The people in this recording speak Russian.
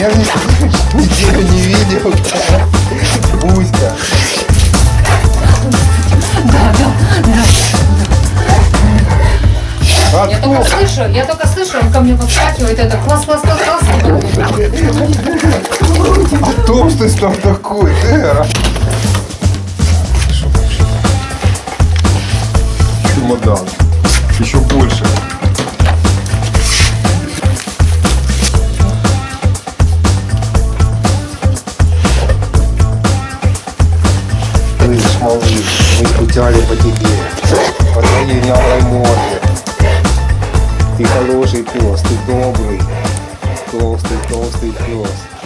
Я нигде не видел. Буська. Да, да, да. Я только слышу, я только слышу, он ко мне подскакивает, это класс, класс, класс, класс. А толстый там такой, да. Чемодан. Еще больше. Малыш, мы скучали по тебе, по твоей наглой морде. Ты хороший пес, ты добрый, толстый, толстый пес.